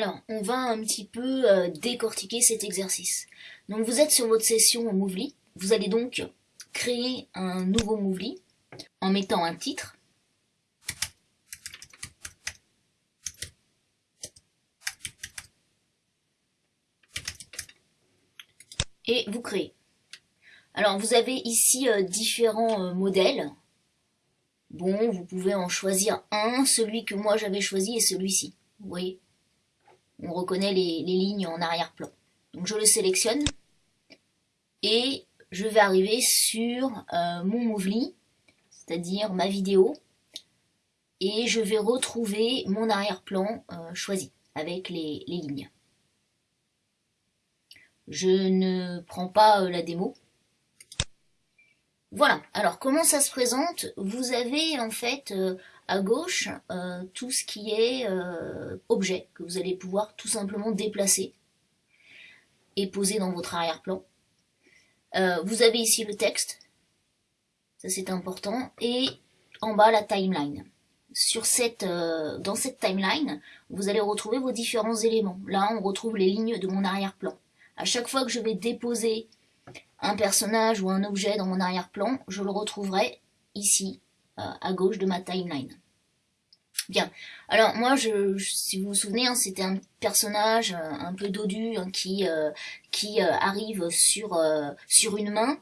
Alors, on va un petit peu euh, décortiquer cet exercice. Donc, vous êtes sur votre session Movely. Vous allez donc créer un nouveau Movely en mettant un titre. Et vous créez. Alors, vous avez ici euh, différents euh, modèles. Bon, vous pouvez en choisir un, celui que moi j'avais choisi et celui-ci. Vous voyez? On reconnaît les, lignes en arrière-plan. Donc je le sélectionne et je vais arriver sur euh, mon Movely, c'est-à-dire ma vidéo, et je vais retrouver mon arrière-plan euh, choisi avec les, lignes. Je ne prends pas euh, la démo, voilà, alors comment ça se présente? Vous avez en fait euh, à gauche euh, tout ce qui est euh, objet que vous allez pouvoir tout simplement déplacer et poser dans votre arrière-plan. vous avez ici le texte, ça c'est important, et en bas la timeline. Sur cette, dans cette timeline, vous allez retrouver vos différents éléments. Là, on retrouve les lignes de mon arrière-plan. À chaque fois que je vais déposer un personnage ou un objet dans mon arrière-plan, je le retrouverai ici, euh, à gauche de ma timeline. Bien, alors moi, je, si vous vous souvenez, hein, c'était un personnage euh, un peu dodu hein, qui, euh, qui arrive sur, sur une main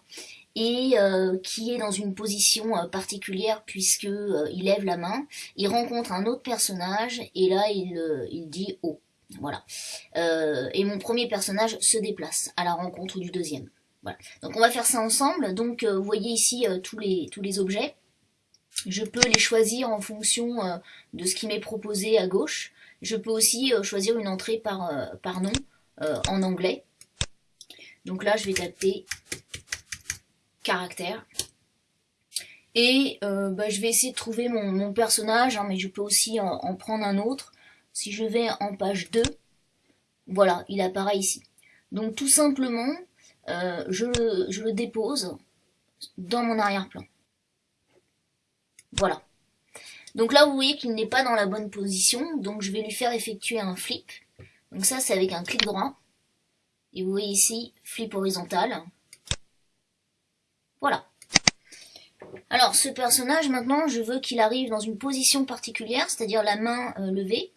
et qui est dans une position particulière puisque il lève la main, il rencontre un autre personnage et là il, il dit oh. Voilà. et mon premier personnage se déplace à la rencontre du deuxième. Donc on va faire ça ensemble. Donc euh, vous voyez ici euh, tous, les, objets. Je peux les choisir en fonction euh, de ce qui m'est proposé à gauche. Je peux aussi choisir une entrée par, par nom en anglais. Donc là, je vais taper caractère. Et bah, je vais essayer de trouver mon, personnage, hein, mais je peux aussi en, en, prendre un autre. Si je vais en page 2, voilà, il apparaît ici. Donc tout simplement, euh, je, le, dépose dans mon arrière-plan. Voilà. Donc là, vous voyez qu'il n'est pas dans la bonne position, donc je vais lui faire effectuer un flip. Donc ça, c'est avec un clic droit. Et vous voyez ici, flip horizontal. Voilà. Alors, ce personnage, maintenant, je veux qu'il arrive dans une position particulière, c'est-à-dire la main euh, levée.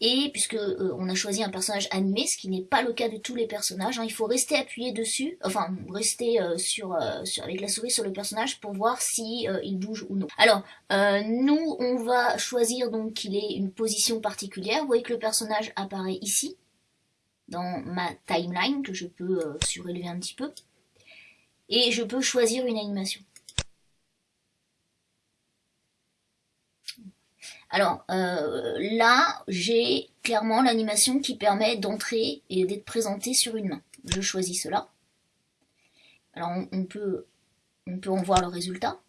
Et puisque euh, on a choisi un personnage animé, ce qui n'est pas le cas de tous les personnages, hein, il faut rester appuyé dessus, enfin rester euh, sur, euh, sur, avec la souris sur le personnage pour voir si il bouge ou non. Alors nous on va choisir donc qu'il ait une position particulière. Vous voyez que le personnage apparaît ici dans ma timeline que je peux surélever un petit peu et je peux choisir une animation. Alors euh, là, j'ai clairement l'animation qui permet d'entrer et d'être présenté sur une main. Je choisis cela. Alors on, peut, on peut en voir le résultat.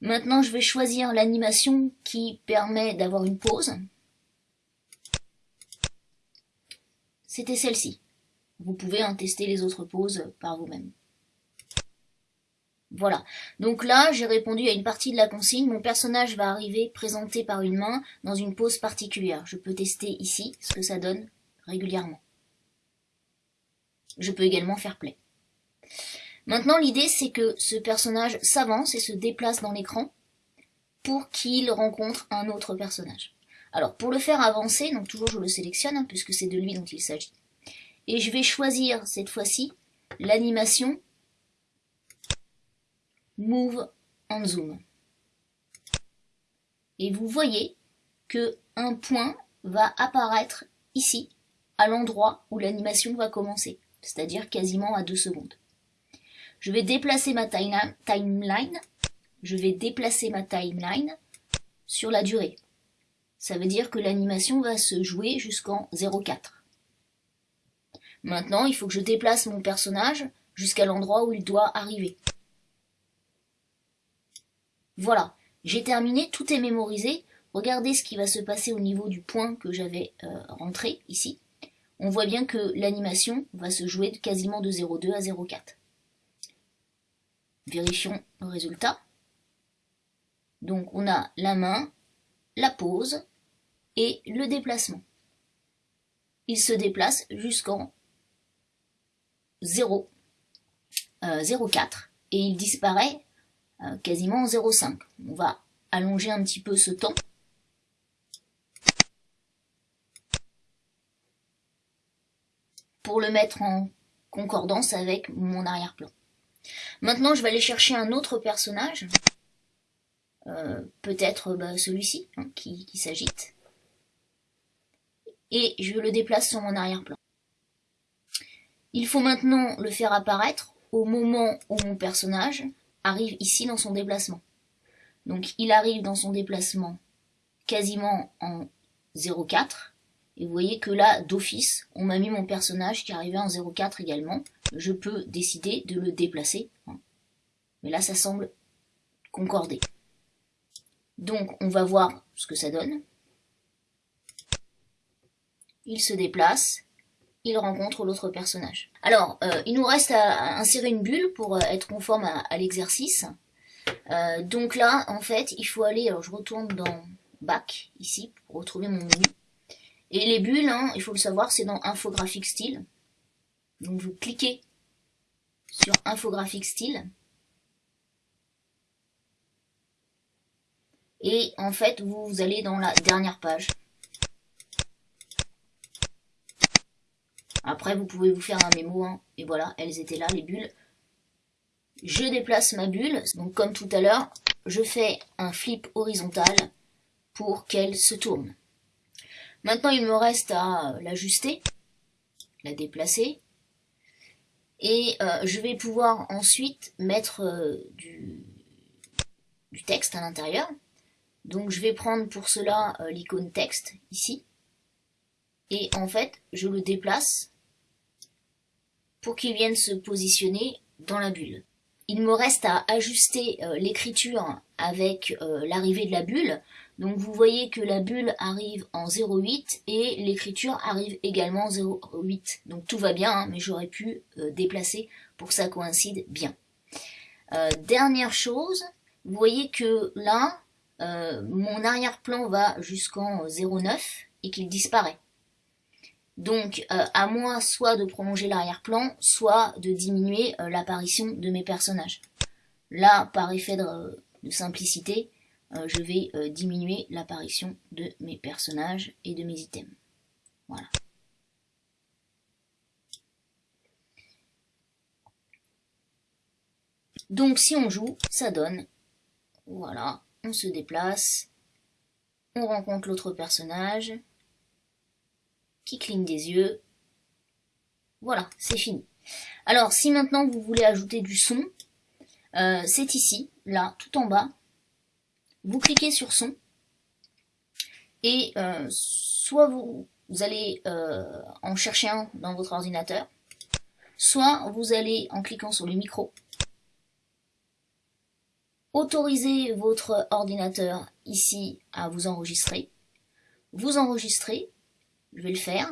Maintenant, je vais choisir l'animation qui permet d'avoir une pause. C'était celle-ci. Vous pouvez en tester les autres pauses par vous-même. Voilà. Donc là, j'ai répondu à une partie de la consigne. Mon personnage va arriver présenté par une main dans une pose particulière. Je peux tester ici ce que ça donne régulièrement. Je peux également faire play. Maintenant, l'idée, c'est que ce personnage s'avance et se déplace dans l'écran pour qu'il rencontre un autre personnage. Alors, pour le faire avancer, donc toujours je le sélectionne, hein, puisque c'est de lui dont il s'agit. Et je vais choisir, cette fois-ci, l'animation Move en Zoom. Et vous voyez que un point va apparaître ici, à l'endroit où l'animation va commencer, c'est-à-dire quasiment à 2 secondes. Je vais déplacer ma timeline, je vais déplacer ma timeline sur la durée. Ça veut dire que l'animation va se jouer jusqu'en 0,4. Maintenant, il faut que je déplace mon personnage jusqu'à l'endroit où il doit arriver. Voilà, j'ai terminé, tout est mémorisé. Regardez ce qui va se passer au niveau du point que j'avais euh, rentré ici. On voit bien que l'animation va se jouer quasiment de 0,2 à 0,4. Vérifions le résultat. Donc on a la main, la pause, et le déplacement. Il se déplace jusqu'en 0, 0,4 et il disparaît euh, quasiment en 0,5. On va allonger un petit peu ce temps. pour le mettre en concordance avec mon arrière-plan. Maintenant, je vais aller chercher un autre personnage, euh, peut-être bah, celui-ci, hein, qui s'agite, et je le déplace sur mon arrière-plan. Il faut maintenant le faire apparaître au moment où mon personnage arrive ici dans son déplacement. Donc il arrive dans son déplacement quasiment en 0,4. Et vous voyez que là, d'office, on m'a mis mon personnage qui arrivait en 0,4 également. Je peux décider de le déplacer. Mais là, ça semble concorder. Donc on va voir ce que ça donne. Il se déplace il rencontre l'autre personnage. Alors, euh, il nous reste à, insérer une bulle pour euh, être conforme à, l'exercice. Euh, donc là, en fait, il faut aller, alors je retourne dans Back, ici, pour retrouver mon menu. Et les bulles, hein, il faut le savoir, c'est dans Infographic Style. Donc vous cliquez sur Infographic Style. Et en fait, vous allez dans la dernière page. Après, vous pouvez vous faire un mémo, hein. et voilà, elles étaient là, les bulles. Je déplace ma bulle, donc comme tout à l'heure, je fais un flip horizontal pour qu'elle se tourne. Maintenant, il me reste à l'ajuster, la déplacer, et euh, je vais pouvoir ensuite mettre euh, du, texte à l'intérieur. Donc je vais prendre pour cela euh, l'icône texte, ici, et en fait, je le déplace pour qu'il vienne se positionner dans la bulle. Il me reste à ajuster euh, l'écriture avec euh, l'arrivée de la bulle. Donc vous voyez que la bulle arrive en 0,8 et l'écriture arrive également en 0,8. Donc tout va bien, hein, mais j'aurais pu euh, déplacer pour que ça coïncide bien. dernière chose, vous voyez que là, mon arrière-plan va jusqu'en 0,9 et qu'il disparaît. Donc, euh, à moi soit de prolonger l'arrière-plan, soit de diminuer euh, l'apparition de mes personnages. Là, par effet de, simplicité, euh, je vais diminuer l'apparition de mes personnages et de mes items. Voilà. Donc, si on joue, ça donne, voilà, on se déplace, on rencontre l'autre personnage, qui cligne des yeux. Voilà, c'est fini. Alors, si maintenant vous voulez ajouter du son, euh, c'est ici, là, tout en bas. Vous cliquez sur son. Et euh, soit vous, allez euh, en chercher un dans votre ordinateur, soit vous allez, en cliquant sur le micro, autoriser votre ordinateur ici à vous enregistrer. Vous enregistrez, je vais le faire.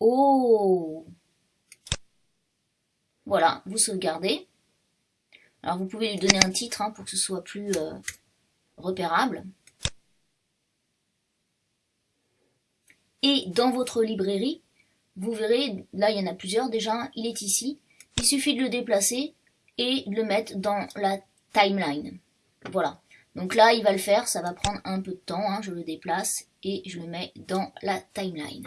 Oh Voilà, vous sauvegardez. Alors vous pouvez lui donner un titre hein, pour que ce soit plus euh, repérable. Et dans votre librairie, vous verrez, là il y en a plusieurs déjà, il est ici. Il suffit de le déplacer et de le mettre dans la timeline. Voilà. Donc là, il va le faire, ça va prendre un peu de temps, hein. je le déplace et je le mets dans la timeline.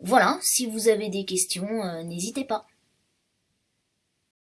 Voilà, si vous avez des questions, euh, n'hésitez pas.